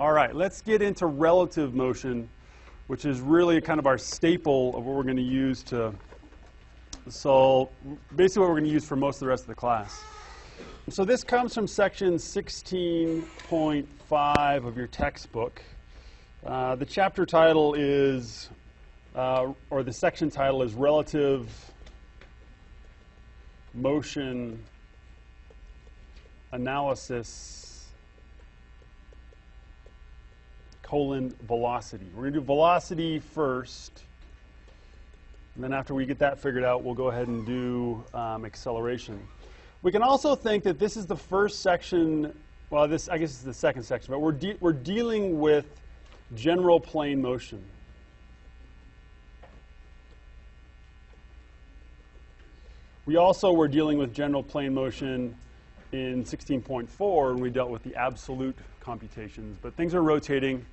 All right, let's get into relative motion, which is really kind of our staple of what we're going to use to solve, basically what we're going to use for most of the rest of the class. So this comes from section 16.5 of your textbook. Uh, the chapter title is, uh, or the section title is Relative Motion Analysis colon velocity. We're going to do velocity first. And then after we get that figured out, we'll go ahead and do um, acceleration. We can also think that this is the first section, well, this I guess it's the second section, but we're, de we're dealing with general plane motion. We also were dealing with general plane motion in 16.4 when we dealt with the absolute computations, but things are rotating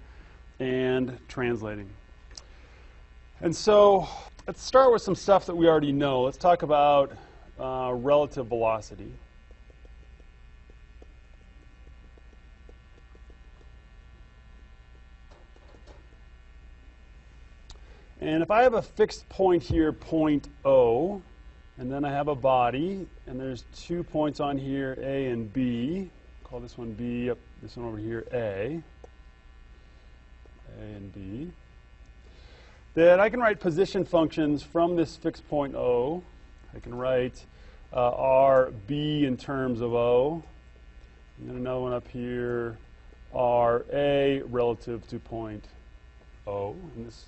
and translating. And so let's start with some stuff that we already know. Let's talk about uh, relative velocity. And if I have a fixed point here, point O, and then I have a body, and there's two points on here, A and B. Call this one B, this one over here, A. A and B. Then I can write position functions from this fixed point O. I can write uh, RB in terms of O. And then another one up here, RA relative to point O. And this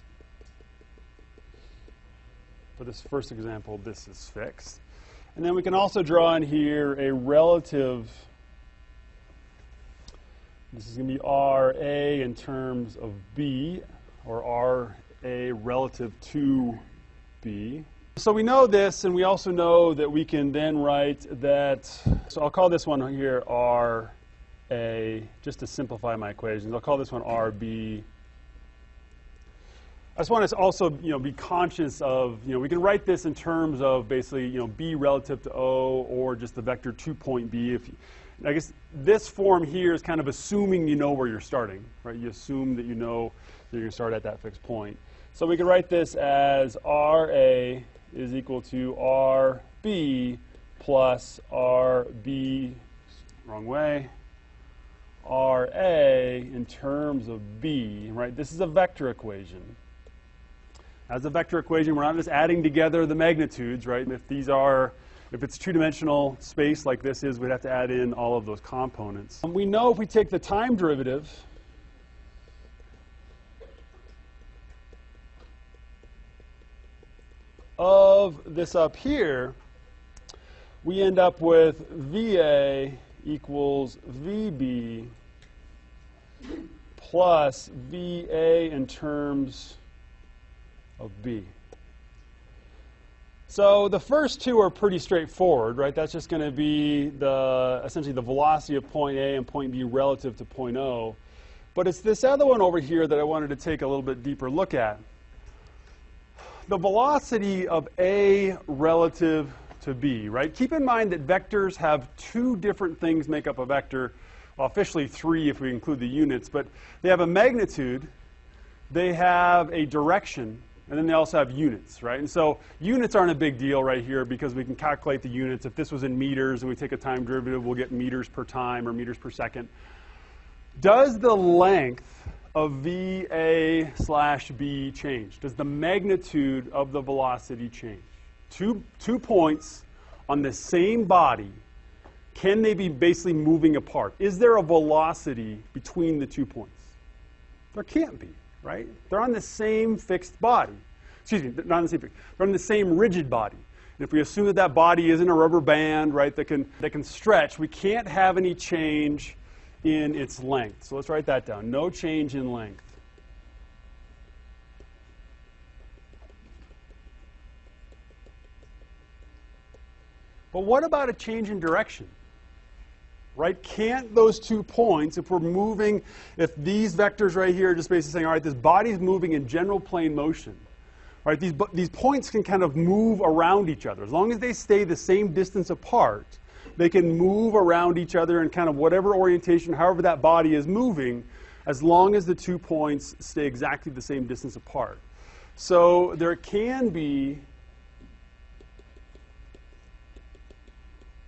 for this first example, this is fixed. And then we can also draw in here a relative, this is going to be RA in terms of B, or RA relative to B. So we know this, and we also know that we can then write that, so I'll call this one here RA, just to simplify my equations. I'll call this one RB I just want to also, you know, be conscious of, you know, we can write this in terms of basically, you know, b relative to o or just the vector 2 point b. If I guess this form here is kind of assuming you know where you're starting, right? You assume that you know that you're going to start at that fixed point. So we can write this as RA is equal to RB plus RB, wrong way, RA in terms of B, right? This is a vector equation. As a vector equation, we're not just adding together the magnitudes, right? And if these are, if it's two-dimensional space like this is, we'd have to add in all of those components. And we know if we take the time derivative, of this up here, we end up with VA equals VB plus VA in terms of B. So the first two are pretty straightforward, right? That's just going to be the essentially the velocity of point A and point B relative to point O. But it's this other one over here that I wanted to take a little bit deeper look at. The velocity of A relative to B, right? Keep in mind that vectors have two different things make up a vector. Well, officially three if we include the units, but they have a magnitude, they have a direction, and then they also have units, right? And so units aren't a big deal right here because we can calculate the units. If this was in meters and we take a time derivative, we'll get meters per time or meters per second. Does the length of VA slash B change? Does the magnitude of the velocity change? Two, two points on the same body, can they be basically moving apart? Is there a velocity between the two points? There can't be right? They're on the same fixed body. Excuse me, not on the same fixed. They're on the same rigid body. And if we assume that that body isn't a rubber band, right, that can, that can stretch, we can't have any change in its length. So let's write that down. No change in length. But what about a change in direction? Right? Can't those two points, if we're moving, if these vectors right here are just basically saying, all right, this body's moving in general plane motion, right? These, these points can kind of move around each other. As long as they stay the same distance apart, they can move around each other in kind of whatever orientation, however that body is moving, as long as the two points stay exactly the same distance apart. So there can be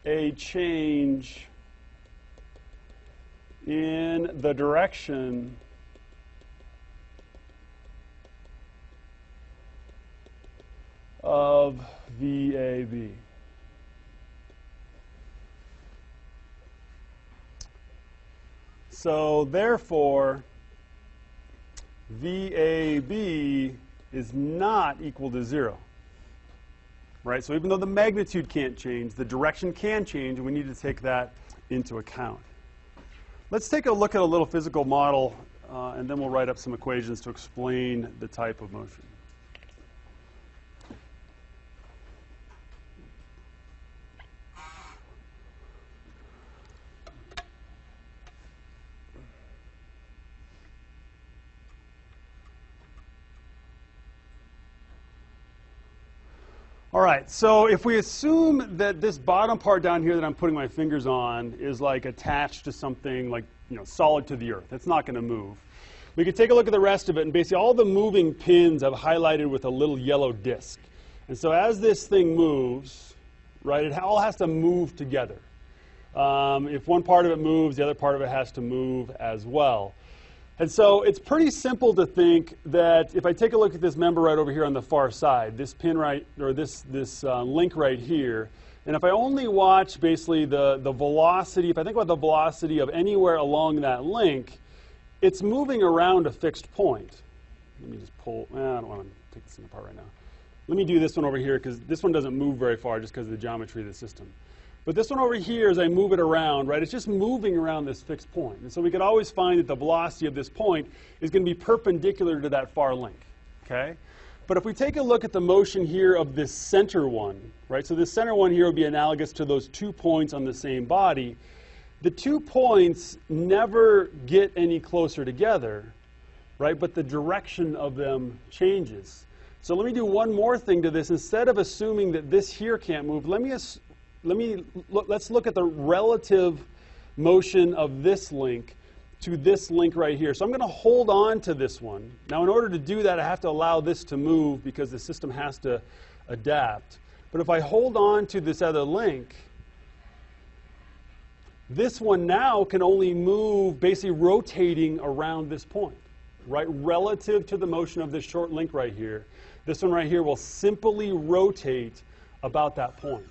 a change in the direction of VAB. So therefore, VAB is not equal to zero. Right? So even though the magnitude can't change, the direction can change, and we need to take that into account. Let's take a look at a little physical model, uh, and then we'll write up some equations to explain the type of motion. All right, so if we assume that this bottom part down here that I'm putting my fingers on is like attached to something like, you know, solid to the earth, it's not going to move. We could take a look at the rest of it, and basically all the moving pins I've highlighted with a little yellow disc. And so as this thing moves, right, it all has to move together. Um, if one part of it moves, the other part of it has to move as well. And so it's pretty simple to think that if I take a look at this member right over here on the far side, this pin right, or this, this uh, link right here, and if I only watch basically the, the velocity, if I think about the velocity of anywhere along that link, it's moving around a fixed point. Let me just pull, eh, I don't want to take this thing apart right now. Let me do this one over here because this one doesn't move very far just because of the geometry of the system. But this one over here, as I move it around, right, it's just moving around this fixed point. And so we could always find that the velocity of this point is going to be perpendicular to that far link, okay? But if we take a look at the motion here of this center one, right, so this center one here would be analogous to those two points on the same body. The two points never get any closer together, right, but the direction of them changes. So let me do one more thing to this. Instead of assuming that this here can't move, let me let me let's look at the relative motion of this link to this link right here. So I'm going to hold on to this one. Now in order to do that, I have to allow this to move because the system has to adapt. But if I hold on to this other link, this one now can only move basically rotating around this point, right? Relative to the motion of this short link right here. This one right here will simply rotate about that point.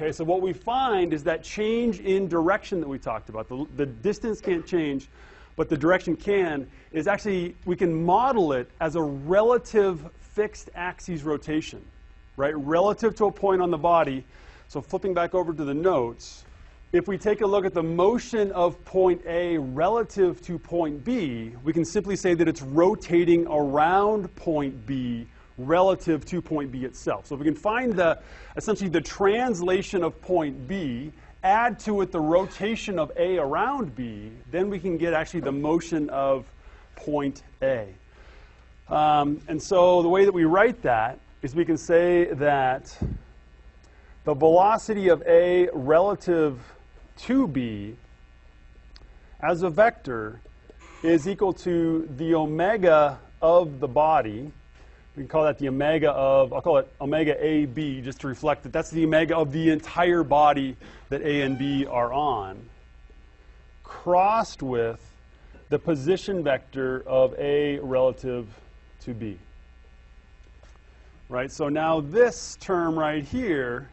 Okay, so what we find is that change in direction that we talked about, the, the distance can't change, but the direction can, is actually, we can model it as a relative fixed axis rotation, right? Relative to a point on the body. So flipping back over to the notes, if we take a look at the motion of point A relative to point B, we can simply say that it's rotating around point B relative to point B itself. So if we can find the, essentially the translation of point B, add to it the rotation of A around B, then we can get actually the motion of point A. Um, and so the way that we write that is we can say that the velocity of A relative to B as a vector is equal to the omega of the body we can call that the omega of, I'll call it omega AB just to reflect that that's the omega of the entire body that A and B are on, crossed with the position vector of A relative to B. Right, so now this term right here,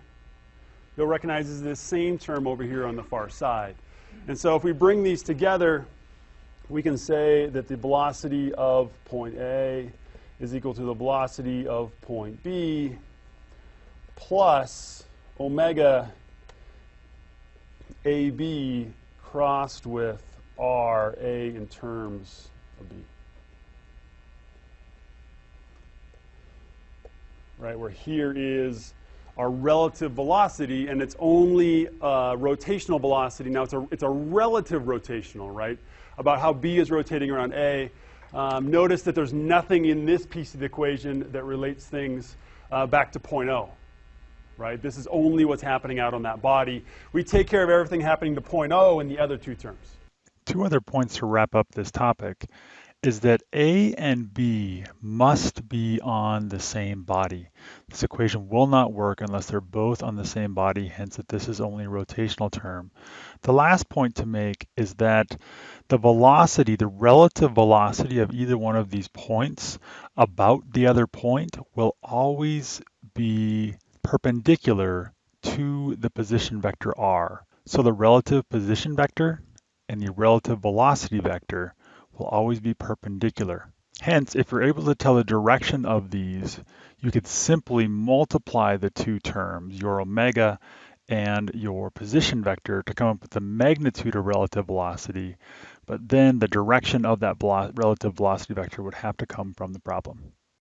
you'll recognize is this same term over here on the far side. And so if we bring these together, we can say that the velocity of point A is equal to the velocity of point B plus omega AB crossed with RA in terms of B. Right, where here is our relative velocity, and it's only uh, rotational velocity. Now, it's a, it's a relative rotational, right, about how B is rotating around A. Um, notice that there's nothing in this piece of the equation that relates things uh, back to point O. Right? This is only what's happening out on that body. We take care of everything happening to point O in the other two terms. Two other points to wrap up this topic is that A and B must be on the same body. This equation will not work unless they're both on the same body, hence that this is only a rotational term. The last point to make is that the velocity, the relative velocity of either one of these points about the other point will always be perpendicular to the position vector r. So the relative position vector and the relative velocity vector will always be perpendicular. Hence, if you're able to tell the direction of these, you could simply multiply the two terms, your omega and your position vector, to come up with the magnitude of relative velocity, but then the direction of that relative velocity vector would have to come from the problem.